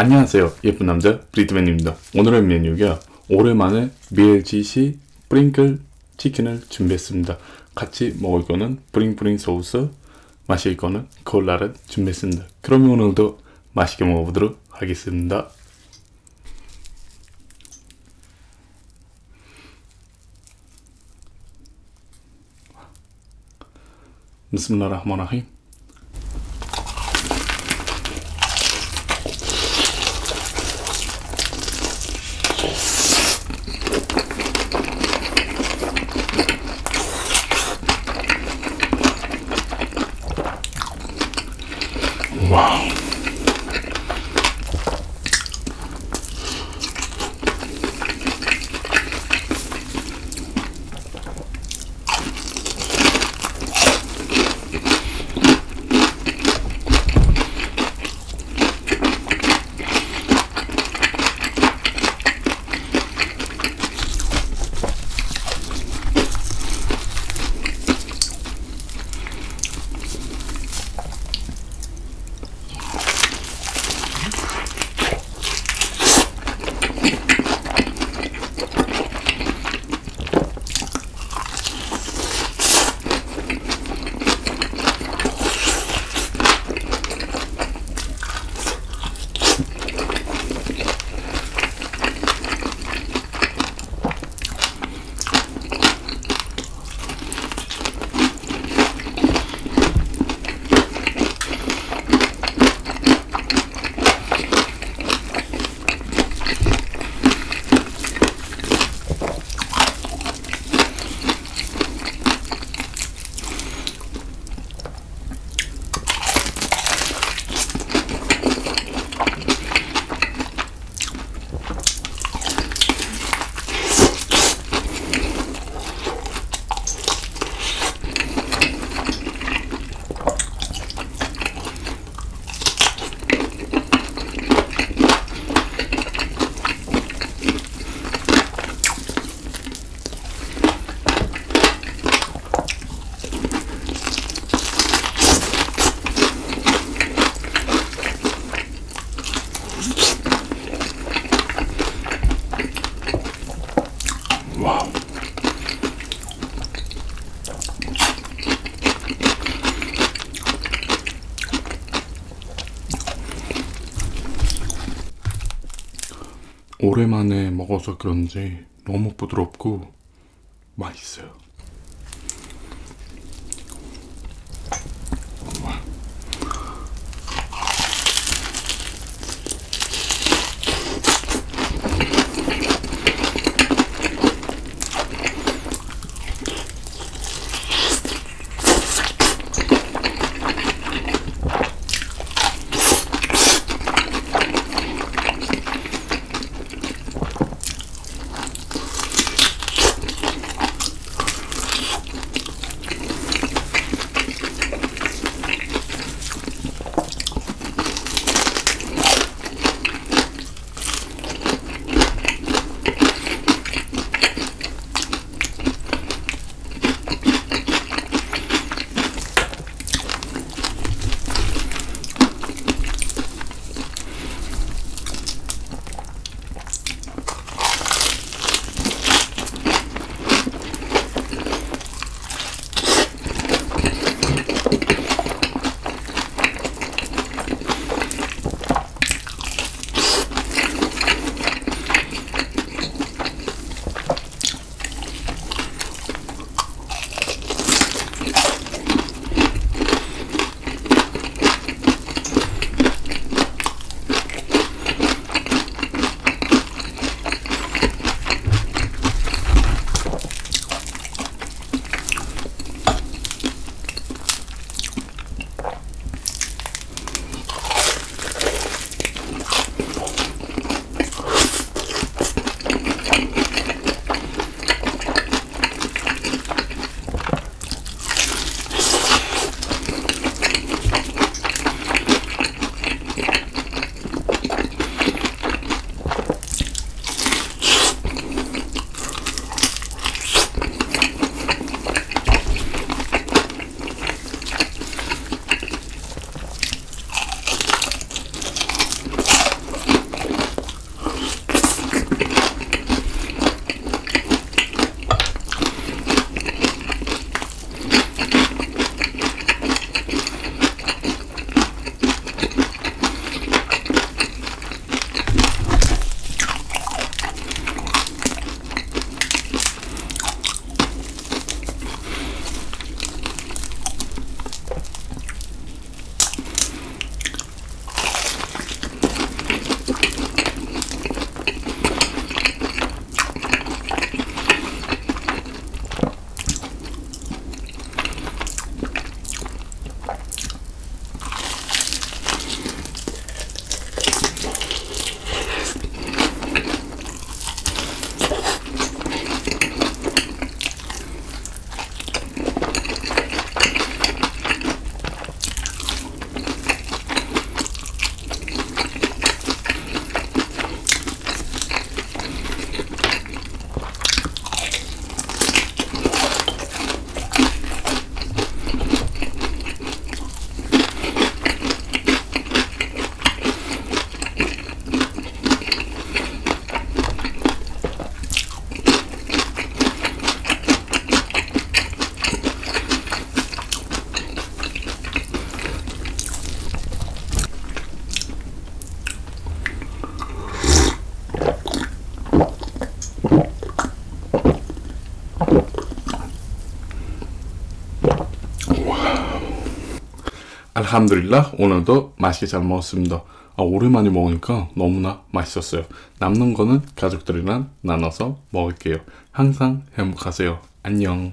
안녕하세요 예쁜 남자 브리트맨입니다. 오늘의 메뉴가 오랜만에 BLGC 프링클 치킨을 준비했습니다. 같이 먹을 거는 브링브링 소스 마실 거는 콜라를 준비했습니다. 그럼 오늘도 맛있게 먹어보도록 하겠습니다. 비스밀라 오랜만에 먹어서 그런지 너무 부드럽고 맛있어요. 알함드릴라 오늘도 맛있게 잘 먹었습니다. 아, 오랜만에 먹으니까 너무나 맛있었어요. 남는 거는 가족들이랑 나눠서 먹을게요. 항상 행복하세요. 안녕.